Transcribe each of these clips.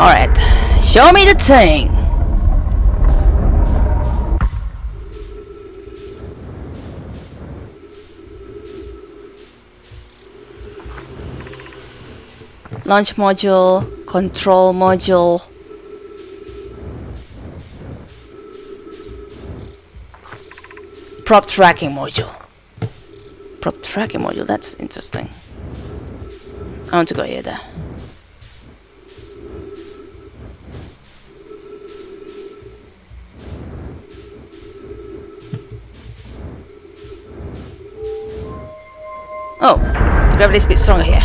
Alright, show me the thing. Launch module, control module. Probe tracking module. Probe tracking module, that's interesting. I want to go here there. Oh, the gravity's a bit stronger here.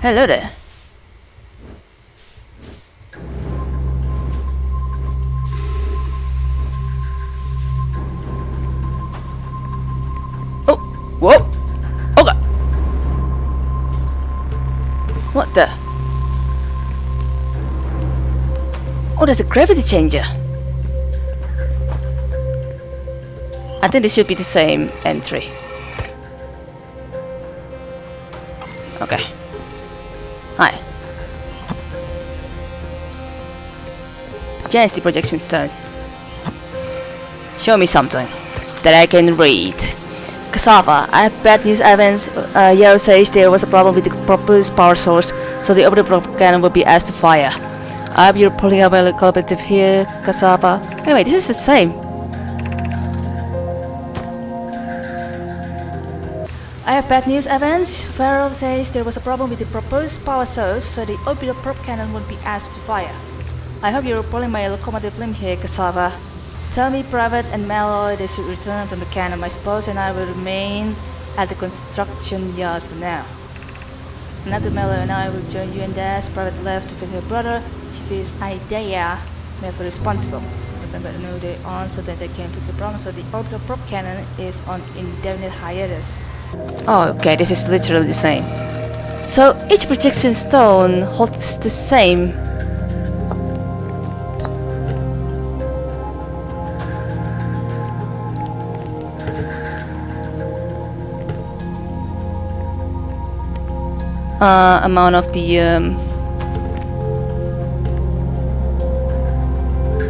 Hello there. Oh, whoa! Oh god! What the? Oh, there's a gravity changer. I think this should be the same entry. Okay. Hi. Dynasty projection stone. Show me something that I can read. Cassava, I have bad news Avens. Uh, Yarrow says there was a problem with the proposed power source, so the orbital cannon will be asked to fire. I hope you're pulling up a collaborative here, Cassava. Anyway, this is the same. I have bad news, Avens. Yarrow says there was a problem with the proposed power source, so the orbital probe cannon won't be asked to fire. I hope you're pulling my locomotive limb here, Cassava. Tell me, Privet and Mallow, they should return to the cannon, I suppose, and I will remain at the construction yard for now. Another Mallow and I will join you and Dash. Privet left to visit her brother. She feels Idaea may be responsible. Remember, no, they answered that they can fix the problem, so the orbital probe cannon is on indefinite hiatus. Oh, okay, this is literally the same. So each projection stone holds the same. Uh, amount of the um,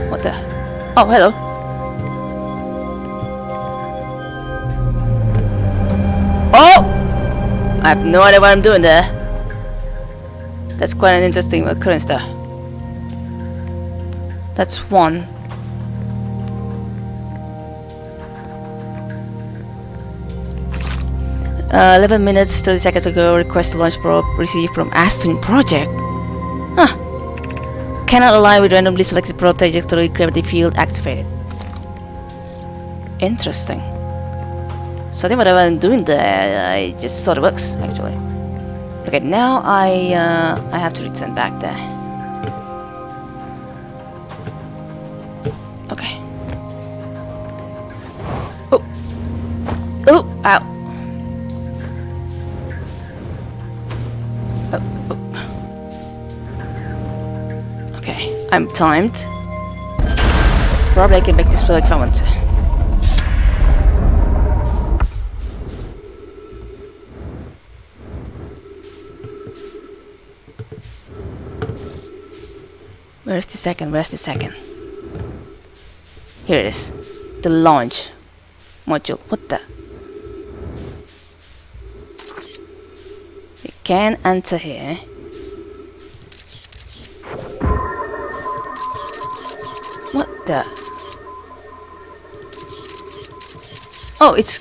what the? Oh, hello. I have no idea what I'm doing there. That's quite an interesting occurrence there. That's one. Uh, 11 minutes 30 seconds ago, request to launch probe received from Ash Twin Project. Huh. Cannot align with randomly selected probe trajectory gravity field activated. Interesting. So I think whatever I'm doing there, I just sort of works actually. Okay, now I uh, I have to return back there. Okay. Oh. Oh. Ow. Oh, oh. Okay, I'm timed. Probably I can make this work if I want to. Where's the second? Where's the second? Here it is. The launch module. What the? We can enter here. What the? Oh, it's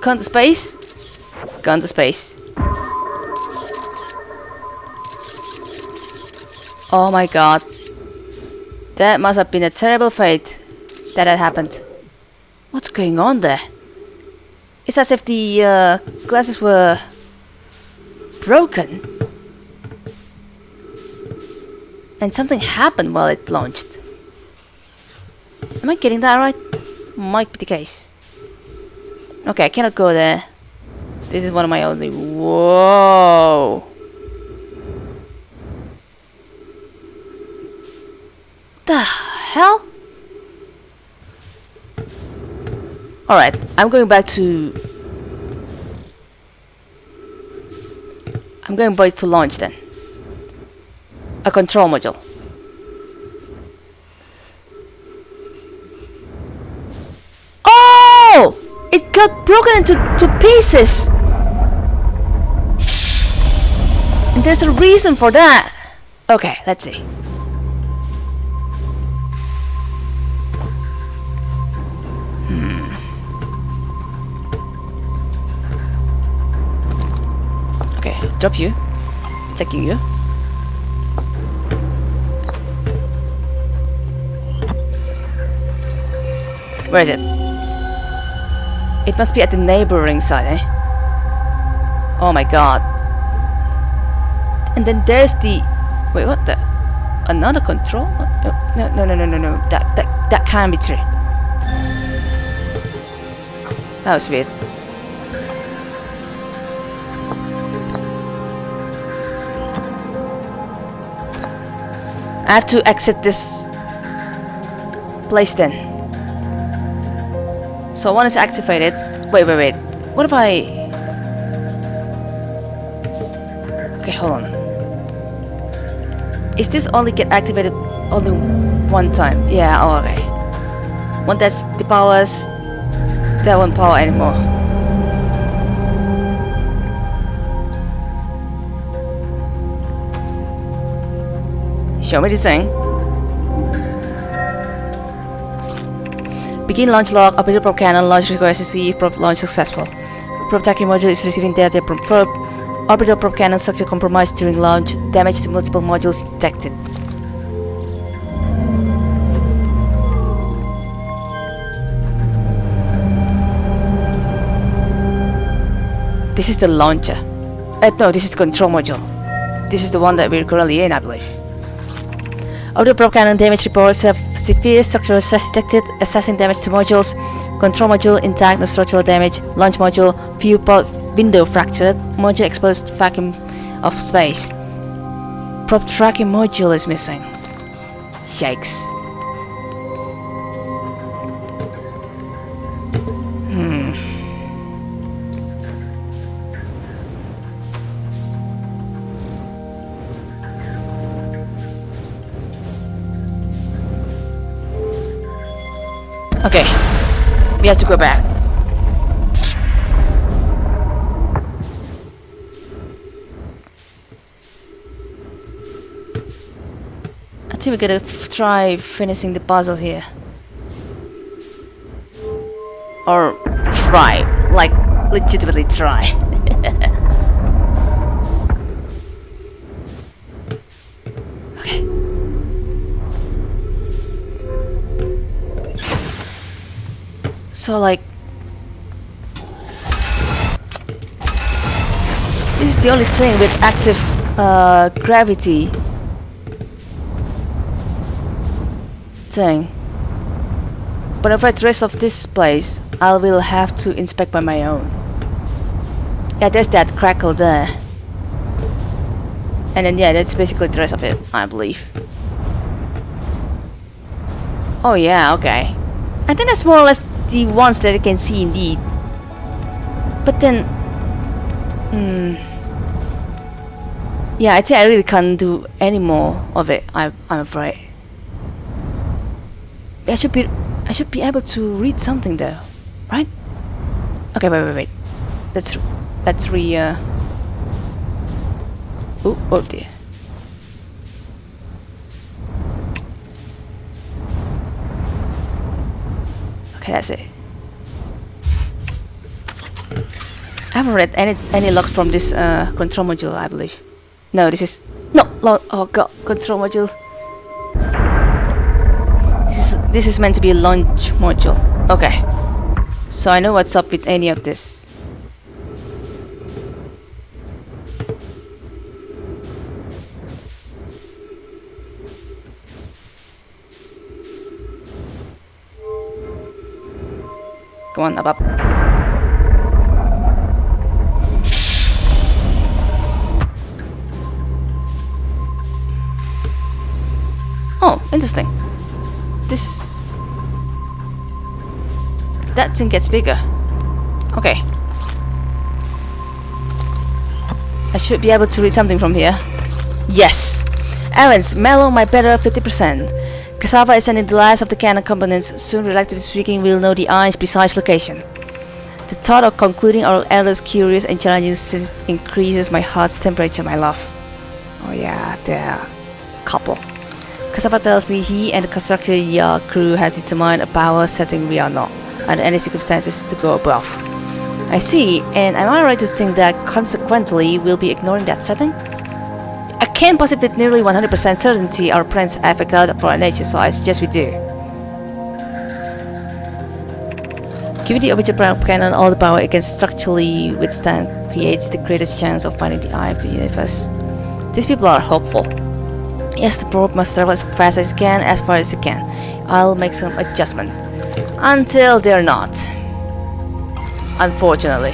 gone to space? Gone to space. Oh my god. That must have been a terrible fate that had happened. What's going on there? It's as if the uh, glasses were broken. And something happened while it launched. Am I getting that right? Might be the case. Okay, I cannot go there. This is one of my only... Whoa! The hell? Alright, I'm going back to... I'm going by to launch then. A control module. Oh! It got broken into to pieces! And there's a reason for that. Okay, let's see. Drop you. Taking you. Where is it? It must be at the neighboring side, eh? Oh my god. And then there's the... Wait, what the... Another control? No, no, no, no, no, no. That, that, that can't be true. That was weird. I have to exit this place then. So one is activated. Wait, wait, wait. What if I... Okay, hold on. Is this only get activated only one time? Yeah, oh, okay. One that's the powers, that won't power anymore. Show me the thing. Begin launch log, operator probe cannon, launch request received, probe launch successful. Probe tracking module is receiving data from probe. Orbital probe cannon structure compromised during launch. Damage to multiple modules detected. This is the launcher. Uh, no, this is the control module. This is the one that we're currently in, I believe. Auto probe cannon damage reports have severe structural detected, assessing damage to modules, control module intact, no structural damage, launch module, pod window fractured, module exposed vacuum of space. Probe tracking module is missing. Yikes. Okay. We have to go back. I think we gotta try finishing the puzzle here. Or try. Like, legitimately try. So like This is the only thing with active uh, gravity thing. But if I rest of this place, I will have to inspect by my own. Yeah, there's that crackle there. And then yeah, that's basically the rest of it, I believe. Oh yeah, okay. I think that's more or less the ones that I can see indeed. But then, hmm. Yeah, I think I really can't do any more of it. I, I'm afraid. I should be, I should be able to read something there, right? Okay, wait, wait, wait. Let's, let's re. Uh... Oh, oh dear. Okay, that's it. I haven't read any any logs from this uh, control module, I believe. No, this is no log. Oh god, control module. This is this is meant to be a launch module. Okay, so I know what's up with any of this. Come on, up, up. Oh, interesting. This... That thing gets bigger. Okay. I should be able to read something from here. Yes! Avens, mellow my better 50%. Cassava is sending the last of the cannon components. Soon, relatively speaking, we'll know the eye's precise location. The thought of concluding our endless curious and challenging increases my heart's temperature, my love. Oh yeah, they're couple. Cassava tells me he and the construction yard crew have determined a power setting we are not, under any circumstances, to go above. I see, and am I right to think that consequently we'll be ignoring that setting? I can't possibly with nearly 100% certainty our have accounted for nature, so I suggest we do. Giving the object cannon all the power it can structurally withstand creates the greatest chance of finding the eye of the universe. These people are hopeful. Yes, the probe must travel as fast as it can, as far as it can. I'll make some adjustment. Until they're not. Unfortunately.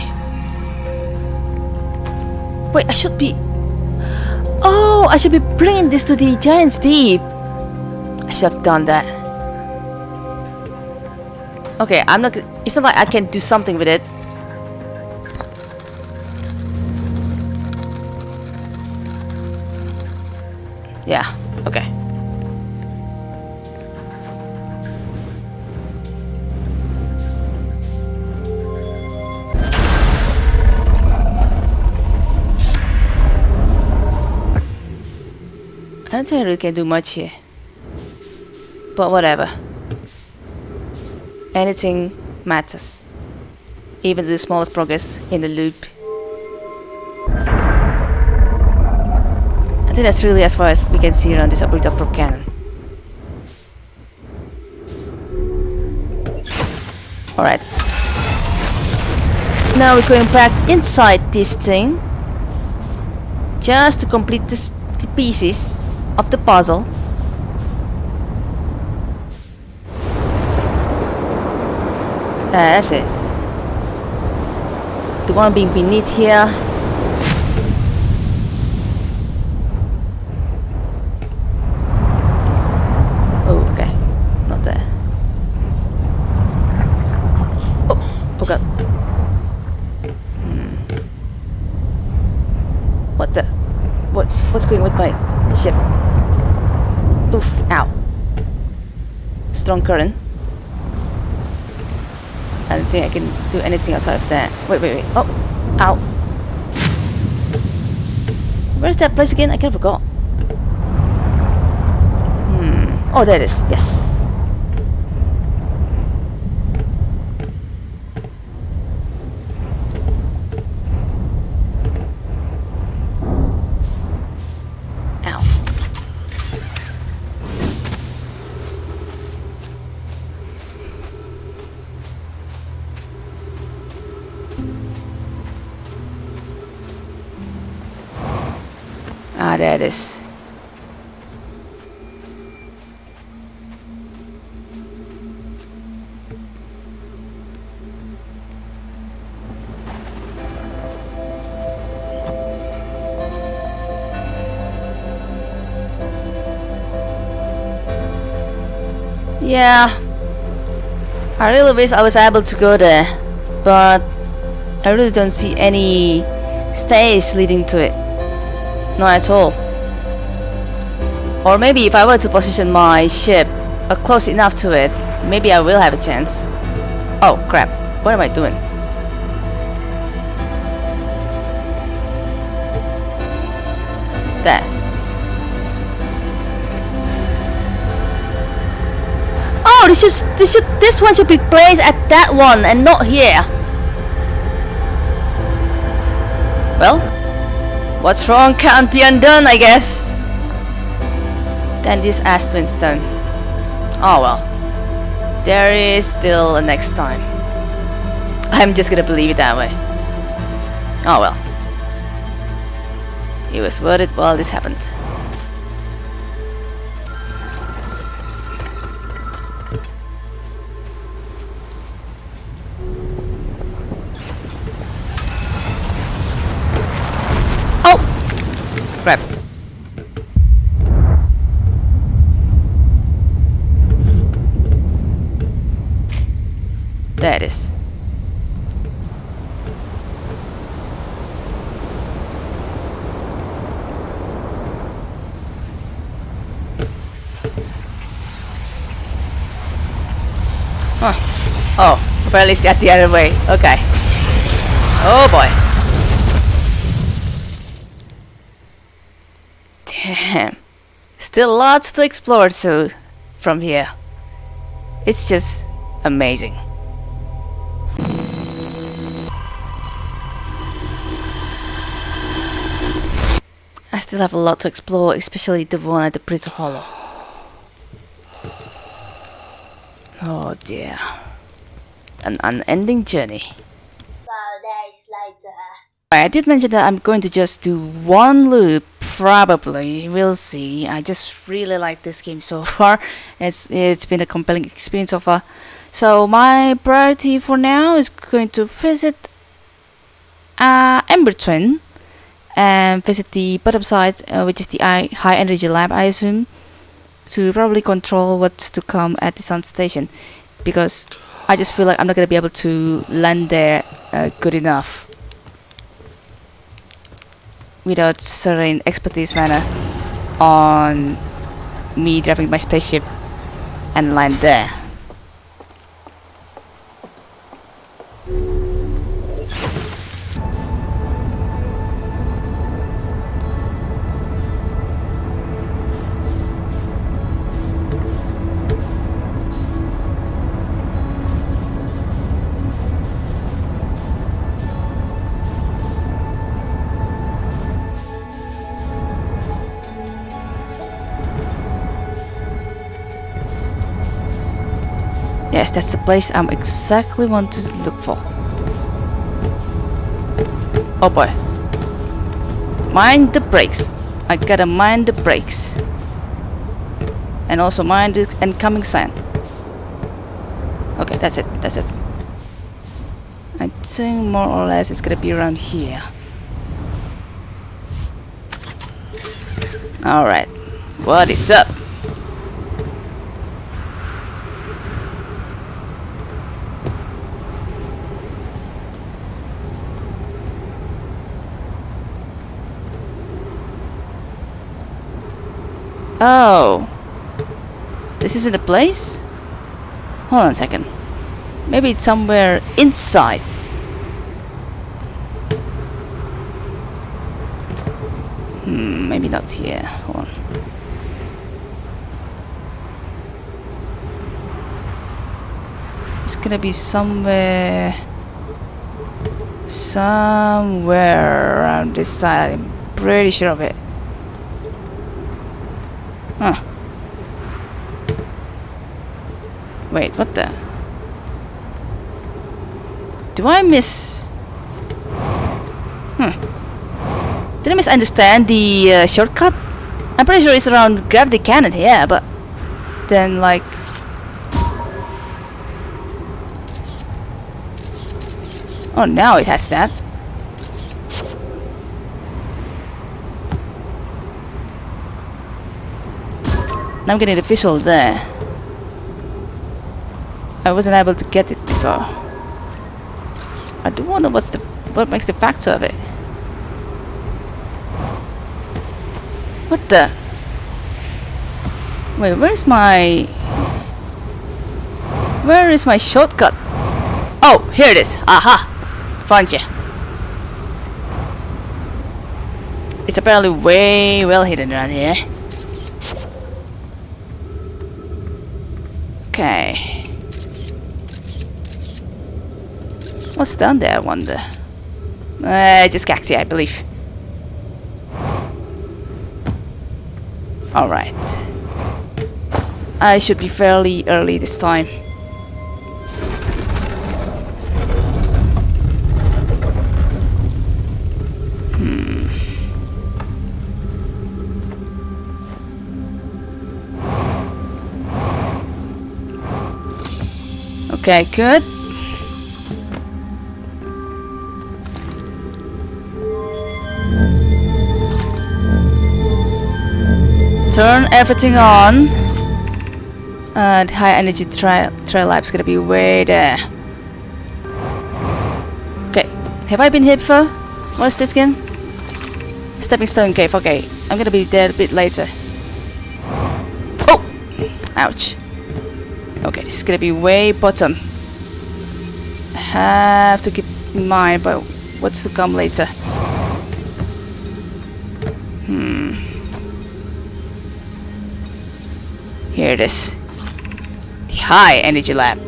Wait, I should be... Oh, I should be bringing this to the Giant's Deep. I should have done that. Okay, I'm not... It's not like I can do something with it. Yeah, don't think we can do much here. But whatever. Anything matters. Even the smallest progress in the loop I think that's really as far as we can see around this operator probe cannon. Alright. Now we're going back inside this thing. Just to complete this, the pieces of the puzzle. Uh, that's it. The one being beneath here strong current. I don't think I can do anything outside of that. Wait, wait, wait. Oh! Ow! Where's that place again? I kind of forgot. Hmm. Oh, there it is. Yes. It is. Yeah, I really wish I was able to go there, but I really don't see any stairs leading to it. Not at all. Or maybe if I were to position my ship uh, close enough to it, maybe I will have a chance. Oh crap, what am I doing? There. Oh, this should, this should, this one should be placed at that one and not here. Well, What's wrong can't be undone, I guess. Then this Ash Twin stone. Oh well. There is still a next time. I'm just gonna believe it that way. Oh well. It was worth it while this happened. Oh, apparently it's at the other way. Okay. Oh boy. Damn. Still lots to explore so from here. It's just amazing. I still have a lot to explore, especially the one at the Prison Hollow. Oh dear. An unending journey. Days later. I did mention that I'm going to just do one loop, probably. We'll see. I just really like this game so far. It's it's been a compelling experience so far. So my priority for now is going to visit uh, Ember Twin and visit the bottom side, uh, which is the I high energy lab, I assume, to probably control what's to come at the sun station, because I just feel like I'm not gonna be able to land there uh, good enough without certain expertise manner on me driving my spaceship and land there. Yes, that's the place I'm exactly want to look for. Oh boy. Mind the brakes. I gotta mind the brakes. And also mind the incoming sign. Okay, that's it. That's it. I think more or less it's gonna be around here. Alright. What is up? Oh. This isn't the place? Hold on a second. Maybe it's somewhere inside. Hmm, maybe not here. Hold on. It's gonna be somewhere... Somewhere around this side. I'm pretty sure of it. Huh. Wait, what the? Do I miss... Hmm. Did I misunderstand the uh, shortcut? I'm pretty sure it's around Gravity Cannon, yeah, but... Then, like... Oh, now it has that. Now I'm getting the visual there. I wasn't able to get it before. I do wonder what's the what makes the factor of it. What the? Wait, where's my... Where is my shortcut? Oh, here it is. Aha! Found you. It's apparently way well hidden around here. Okay. What's down there, I wonder? Uh, just cacti, I believe. Alright. I should be fairly early this time. Hmm. Okay, good. Turn everything on. Uh, the high energy trail trail lab's gonna be way there. Okay, have I been here before? What's this again? Stepping stone cave. Okay, I'm gonna be there a bit later. Oh, ouch. Okay, this is gonna be way bottom. Have to keep in mind, but what's to come later? Hmm. Here it is. The high energy lab.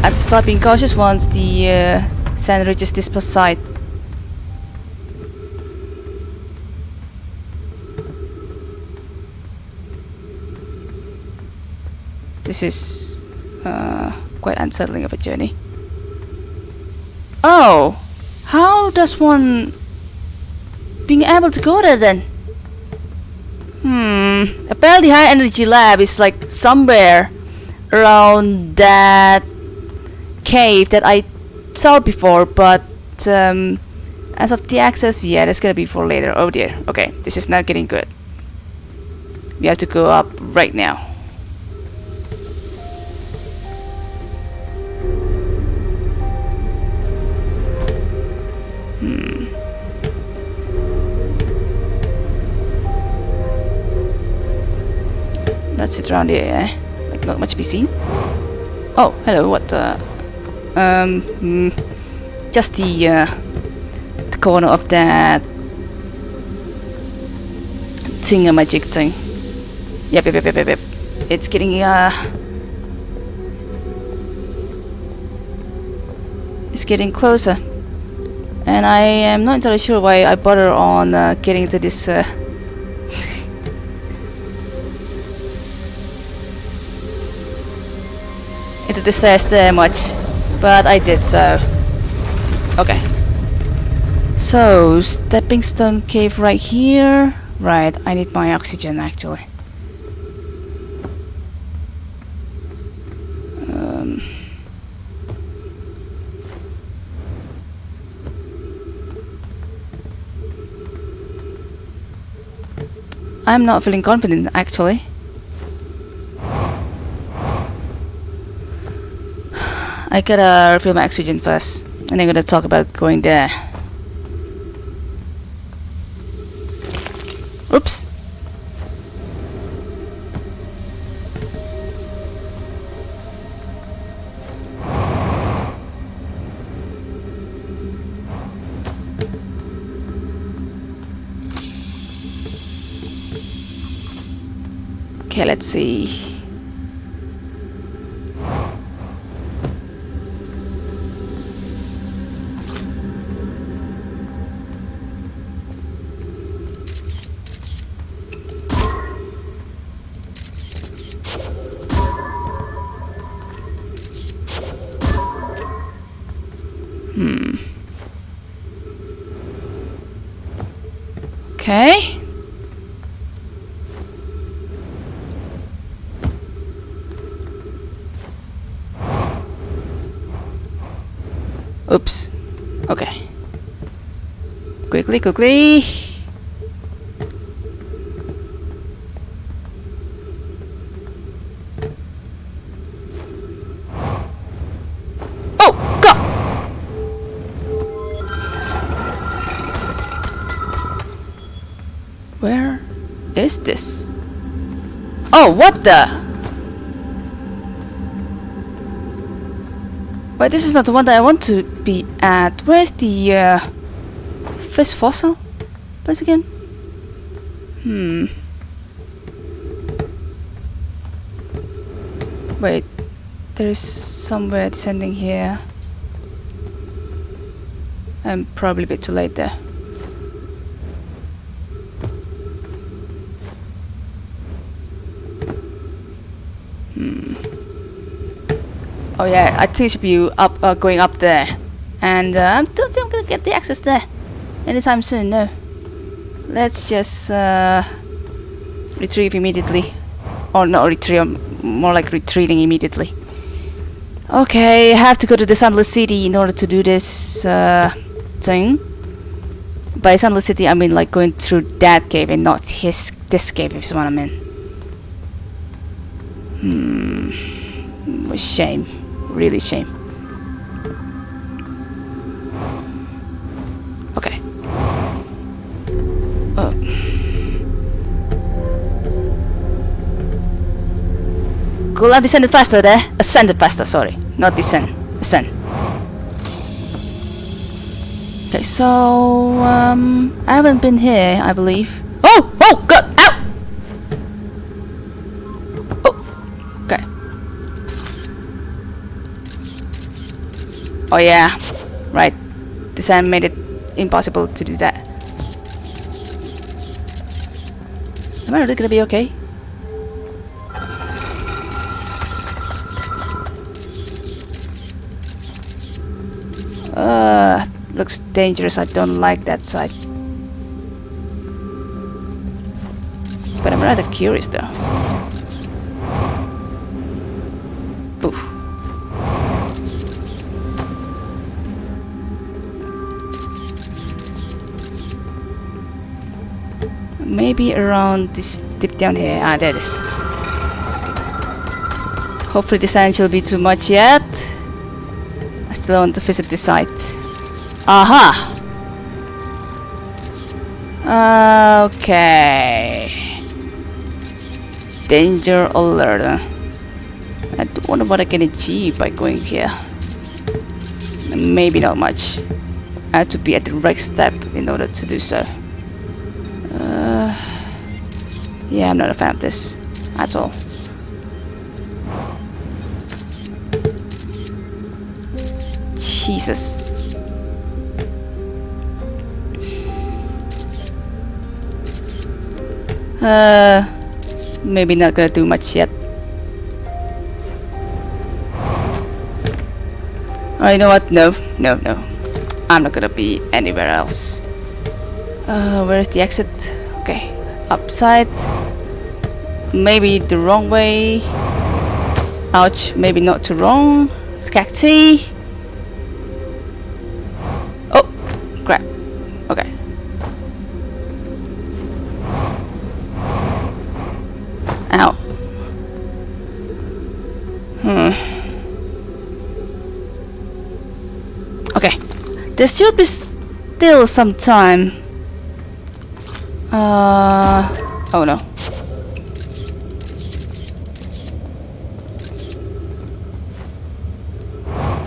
I have to being cautious once the uh, sand reaches this side. This is uh, quite unsettling of a journey. Oh! How does one being able to go there then? Hmm. Apparently high energy lab is like somewhere around that cave that I saw before, but um, as of the access, yeah, that's gonna be for later. Oh dear. Okay, this is not getting good. We have to go up right now. That's it around here, eh? Like not much to be seen. Oh, hello, what the... Um, mm, just the, uh, the corner of that thingamajig thing. Yep, yep, yep, yep, yep, yep. It's getting, uh... It's getting closer. And I am not entirely sure why I bother on uh, getting to this, uh... stairs there much but I did so. Okay. So, stepping stone cave right here. Right, I need my oxygen actually. Um, I'm not feeling confident actually. I gotta refill my oxygen first, and I'm gonna talk about going there. Oops. Okay, let's see. Quickly. Oh, God! Where is this? Oh, what the? Wait, this is not the one that I want to be at. Where's the uh, fish fossil place again? Hmm. Wait, there is somewhere descending here. I'm probably a bit too late there. Hmm. Oh yeah, I think it should be up, uh, going up there. And uh, I don't think I'm gonna get the access there anytime soon, no. Let's just uh, retrieve immediately. Or not retrieve, more like retreating immediately. Okay, I have to go to the Sunless City in order to do this uh, thing. By Sunless City, I mean like going through that cave and not his this cave, if you what I mean. Hmm, shame really shame. Could have descended faster there. Ascended faster, sorry. Not descend. Ascend. Okay, so um I haven't been here, I believe. Oh! Oh god! Ow! Oh okay. Oh yeah. Right. Descend made it impossible to do that. Am I really gonna be okay? Uh, looks dangerous. I don't like that side. But I'm rather curious though. Oof. Maybe around this dip down here. Ah, there it is. Hopefully this angel will be too much yet. I still want to visit this site. Aha! Okay. Danger alert. I do wonder what I can achieve by going here. Maybe not much. I have to be at the right step in order to do so. Uh, yeah, I'm not a fan of this at all. Jesus. Uh, maybe not gonna do much yet. Oh, you know what? No, no, no. I'm not gonna be anywhere else. Uh, where's the exit? Okay, upside. Maybe the wrong way. Ouch, maybe not too wrong. Cacti. There should be still some time. Uh. Oh no.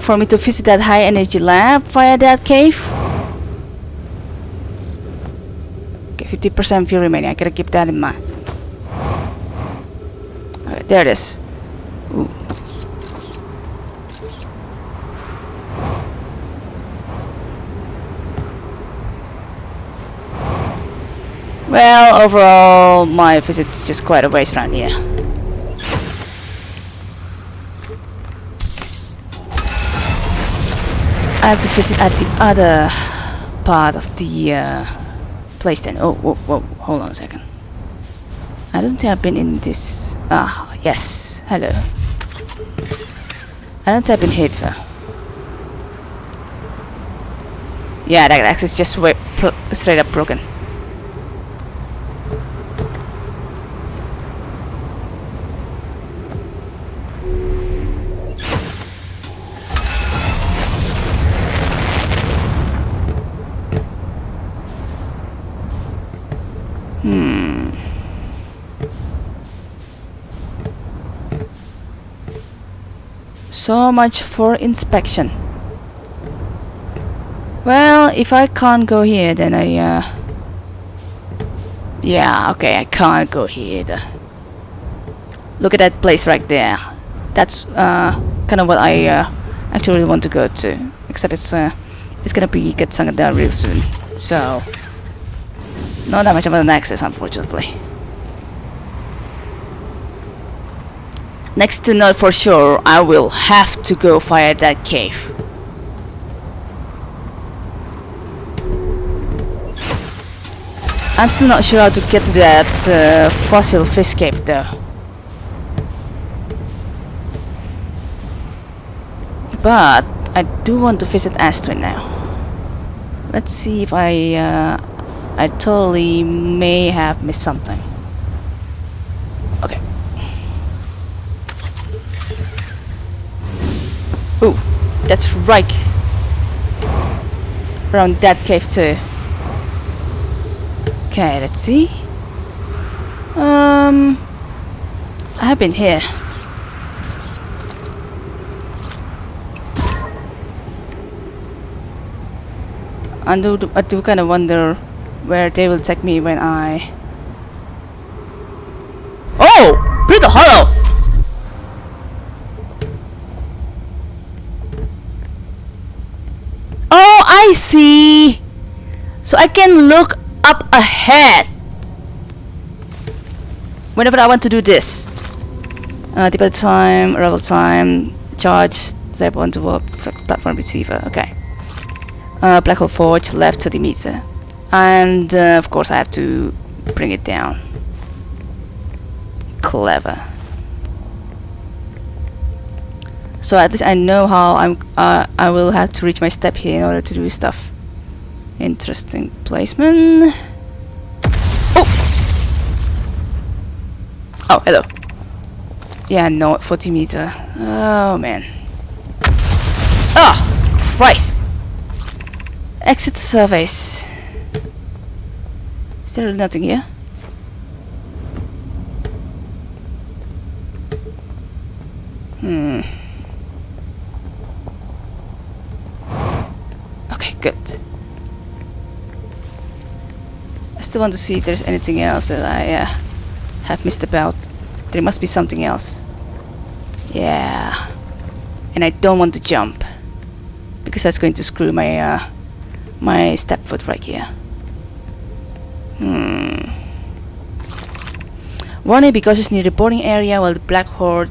For me to visit that high energy lab via that cave? Okay, 50% fuel remaining. I gotta keep that in mind. Alright, there it is. Well, overall, my visit's just quite a waste around here. I have to visit at the other part of the uh, place then. Oh, whoa, whoa, hold on a second. I don't think I've been in this. Ah, yes. Hello. I don't think I've been here before. Yeah, that access just straight up broken. So much for inspection. Well, if I can't go here, then I, uh... Yeah, okay, I can't go here either. Look at that place right there. That's, uh, kind of what I, uh, actually want to go to. Except it's, uh, it's gonna be down real soon. So, not that much of an access, unfortunately. Next to know for sure, I will have to go via that cave. I'm still not sure how to get to that uh, fossil fish cave though. But I do want to visit Astrid now. Let's see if I uh, I totally may have missed something. That's right. Around that cave too. Okay, let's see. Um, I have been here. I do, I do kind of wonder where they will take me when I See! So I can look up ahead whenever I want to do this. Uh, deploy time, arrival time, charge, step onto a platform receiver. Okay. Uh, black hole forge, left 30 meter. And uh, of course I have to bring it down. Clever. So at least I know how I'm. Uh, I will have to reach my step here in order to do stuff. Interesting placement. Oh. Oh, hello. Yeah, no, 40 meter. Oh man. Oh, Christ. Exit surface. Is there nothing here? Hmm. Still want to see if there's anything else that I uh, have missed about. There must be something else. Yeah. And I don't want to jump. Because that's going to screw my uh, my step foot right here. Hmm. Warning because it's near the boarding area while the Black Hole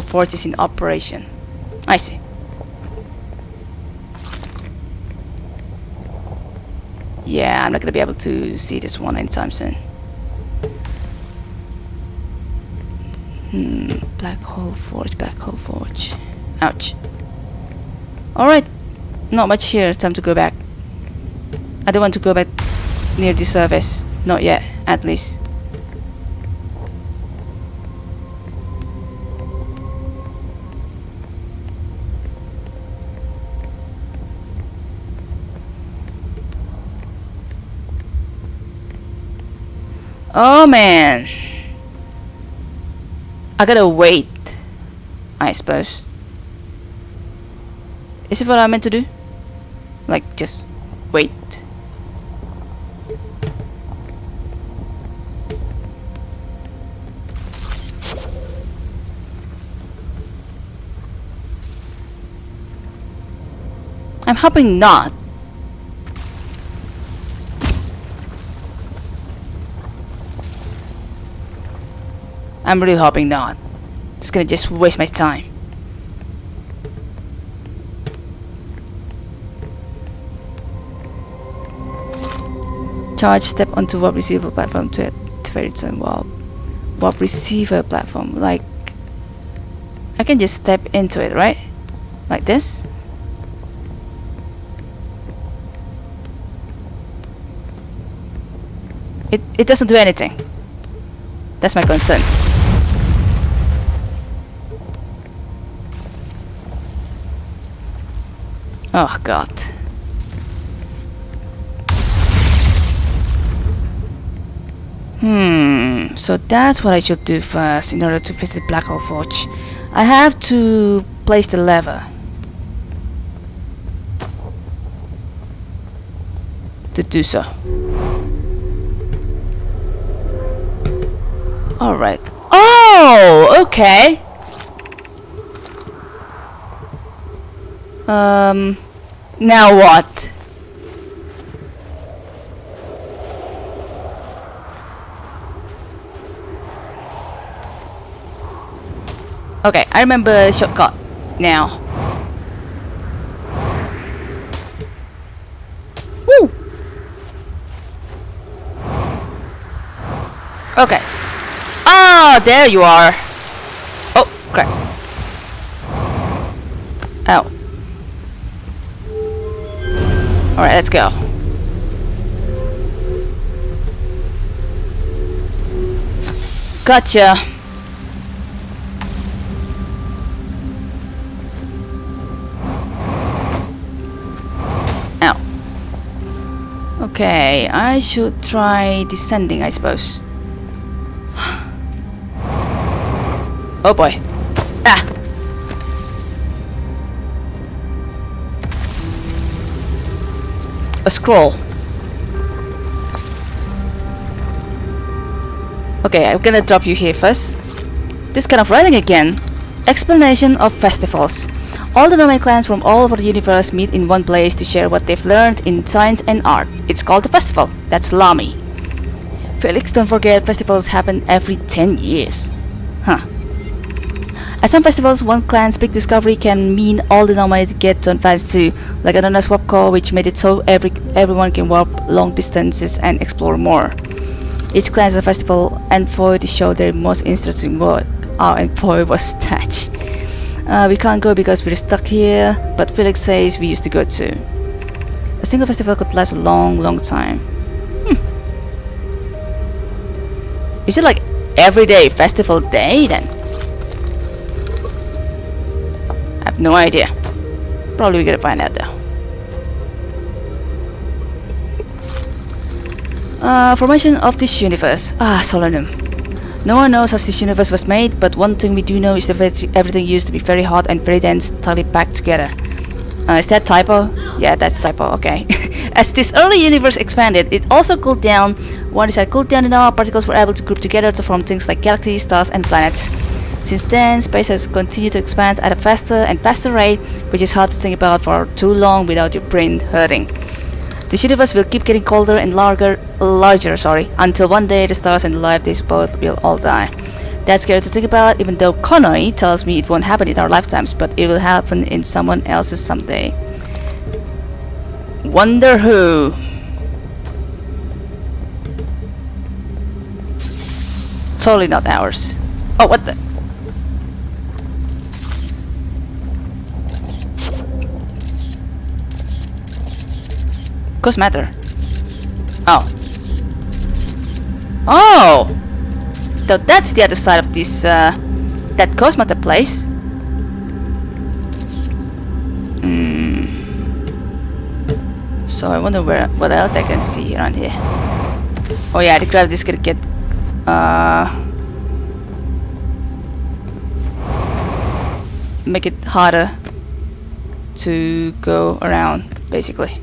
Forge is in operation. I see. Yeah, I'm not gonna be able to see this one anytime soon. Hmm, Black Hole Forge, Black Hole Forge. Ouch. Alright, not much here, time to go back. I don't want to go back near the surface. Not yet, at least. Oh man. I gotta wait. I suppose. Is it what I meant to do? Like, just wait. I'm hoping not. I'm really hoping not. It's gonna just waste my time. Charge step onto warp receiver platform to activate some warp warp receiver platform. Like I can just step into it, right? Like this. It it doesn't do anything. That's my concern. Oh god. Hmm, so that's what I should do first in order to visit Black Hole Forge. I have to place the lever. To do so. Alright. Oh, okay. Um, now what? Okay, I remember shortcut now. Woo! Okay. Oh, there you are. Alright, let's go. Gotcha. Ow. Okay, I should try descending, I suppose. Oh boy. Ah! A scroll. Okay, I'm gonna drop you here first. This kind of writing again. Explanation of festivals. All the Nomai clans from all over the universe meet in one place to share what they've learned in science and art. It's called a festival. That's Lami. Filix, don't forget, festivals happen every 10 years. Huh. At some festivals, one clan's big discovery can mean all the Nomai get to advance too, like Anana's Warp Core, which made it so every everyone can warp long distances and explore more. Each clan a festival and for to show their most interesting work. Our and boy was touch. Uh, we can't go because we're stuck here, but Filix says we used to go too. A single festival could last a long, long time. Hmm. Is it like everyday festival day then? Have no idea. Probably we're gonna find out though. Uh, formation of this universe. Ah, Solanum. No one knows how this universe was made, but one thing we do know is that everything used to be very hot and very dense, tightly packed together. Uh, is that typo? Yeah, that's typo, okay. As this early universe expanded, it also cooled down. Once it cooled down enough, particles were able to group together to form things like galaxies, stars, and planets. Since then, space has continued to expand at a faster and faster rate, which is hard to think about for too long without your brain hurting. This universe will keep getting colder and larger, larger, sorry, until one day the stars and the life they support will all die. That's scary to think about, even though Konoe tells me it won't happen in our lifetimes, but it will happen in someone else's someday. Wonder who? Totally not ours. Oh, what the? Ghost matter. Oh. Oh! So that's the other side of this, uh, that matter place. Hmm. So I wonder where, what else I can see around here. Oh yeah, the gravity is gonna get, uh, make it harder to go around, basically.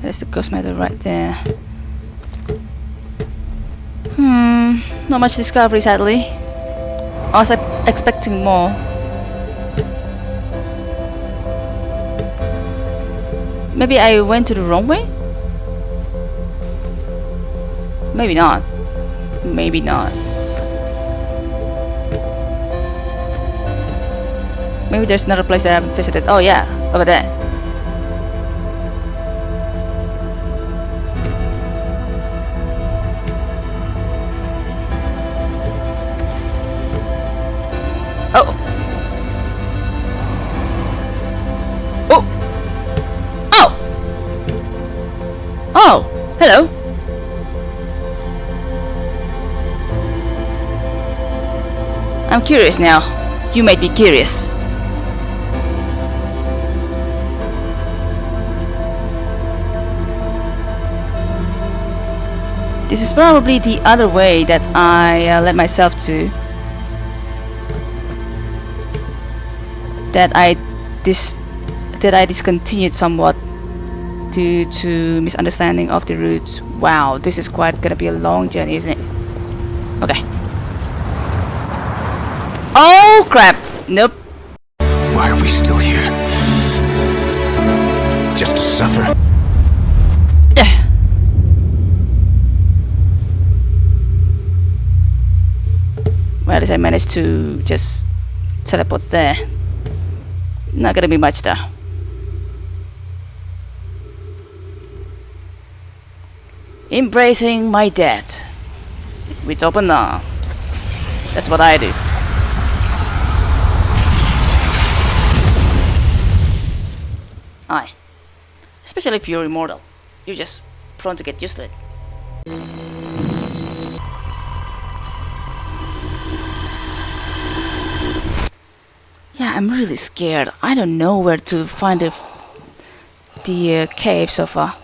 There's the ghost metal right there. Hmm, not much discovery sadly. I was expecting more. Maybe I went to the wrong way? Maybe not. Maybe not. Maybe there's another place that I haven't visited. Oh yeah, over there. Curious now. You made me curious. This is probably the other way that I uh, led myself to. That I dis that I discontinued somewhat due to misunderstanding of the routes. Wow, this is quite gonna be a long journey, isn't it? Okay. Oh crap! Nope. Why are we still here? Just to suffer? Well, at least I managed to just teleport there. Not gonna be much though. Embracing my death with open arms. That's what I do. Aye. Especially if you're immortal. You're just prone to get used to it. Yeah, I'm really scared. I don't know where to find the, the uh, cave so far.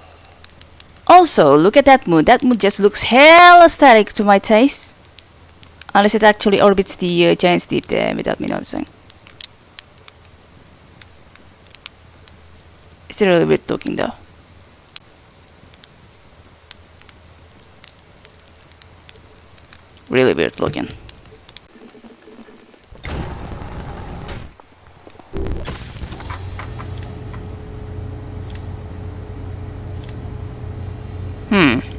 Also, look at that moon. That moon just looks hella static to my taste. Unless it actually orbits the uh, Giant's Deep there without me noticing. It's little weird looking though. Really weird looking. Hmm.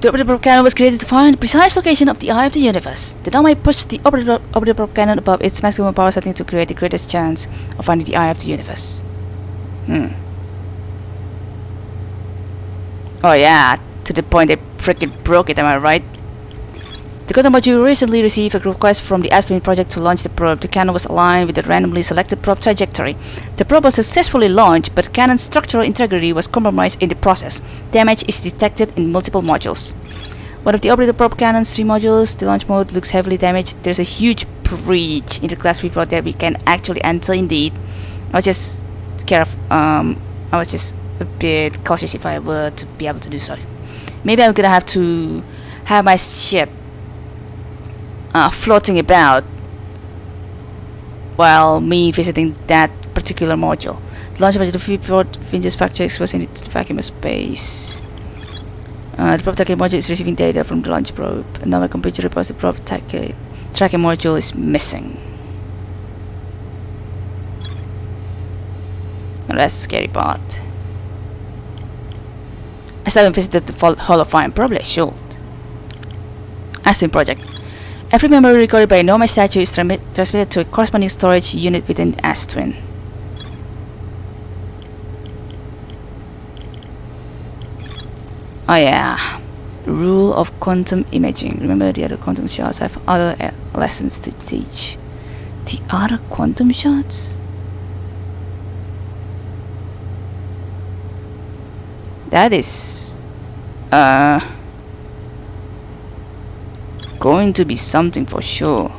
The orbital cannon was created to find the precise location of the eye of the universe. The dome might push the orbital, orbital cannon above its maximum power setting to create the greatest chance of finding the eye of the universe. Hmm. Oh yeah, to the point they freaking broke it, am I right? The Quantum module recently received a request from the Ash Twin project to launch the probe. The cannon was aligned with the randomly selected probe trajectory. The probe was successfully launched, but cannon's structural integrity was compromised in the process. Damage is detected in multiple modules. One of the orbital probe cannon's three modules, the launch mode, looks heavily damaged. There's a huge breach in the class report that we can actually enter indeed. I was just careful, um, I was just a bit cautious if I were to be able to do so. Maybe I'm gonna have to have my ship uh, floating about while me visiting that particular module. The launch module, the Freeport Vinge's factory was in its vacuum of space. Uh, the probe tracking module is receiving data from the launch probe. Now Another computer reports the probe tracking tracking module is missing. Now that's the scary part. I still haven't visited the Hall of Fame, probably I should. Ash Twin Project. Every memory recorded by a Nomai statue is transmitted to a corresponding storage unit within Ash Twin. Oh yeah, rule of quantum imaging. Remember the other quantum shards have other uh, lessons to teach. The other quantum shards? That is... Uh going to be something for sure.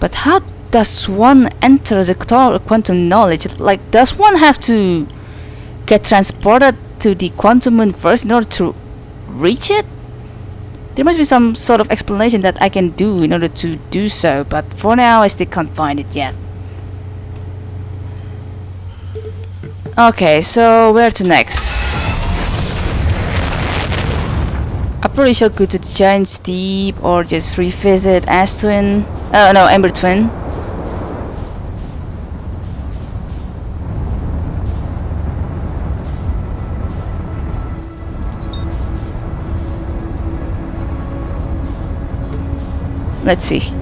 But how does one enter the quantum knowledge? Like, does one have to get transported to the quantum moon first in order to reach it? There must be some sort of explanation that I can do in order to do so, but for now I still can't find it yet. Okay, so where to next? I probably should go to the Giant's Deep or just revisit Ash Twin. Oh no, Ember Twin. Let's see.